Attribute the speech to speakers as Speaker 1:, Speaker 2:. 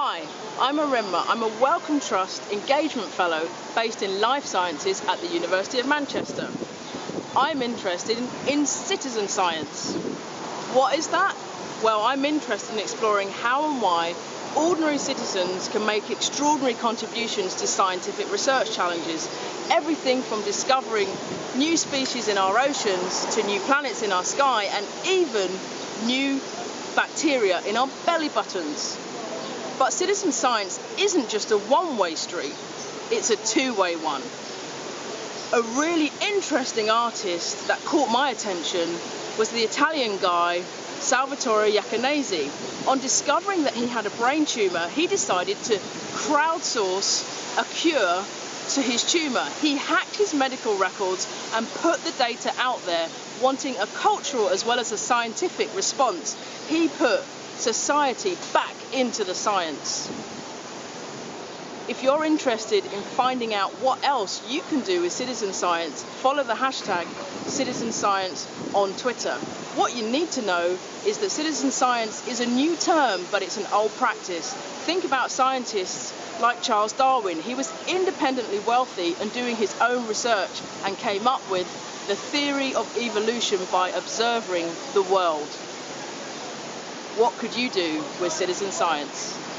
Speaker 1: Hi, I'm Erinma. I'm a Wellcome Trust Engagement Fellow based in Life Sciences at the University of Manchester. I'm interested in, in citizen science. What is that? Well, I'm interested in exploring how and why ordinary citizens can make extraordinary contributions to scientific research challenges. Everything from discovering new species in our oceans to new planets in our sky and even new bacteria in our belly buttons. But citizen science isn't just a one-way street, it's a two-way one. A really interesting artist that caught my attention was the Italian guy Salvatore Iaconesi. On discovering that he had a brain tumour, he decided to crowdsource a cure to his tumour. He hacked his medical records and put the data out there, wanting a cultural as well as a scientific response. He put society back into the science. If you're interested in finding out what else you can do with citizen science, follow the hashtag citizen science on Twitter. What you need to know is that citizen science is a new term, but it's an old practice. Think about scientists like Charles Darwin. He was independently wealthy and doing his own research and came up with the theory of evolution by observing the world. What could you do with citizen science?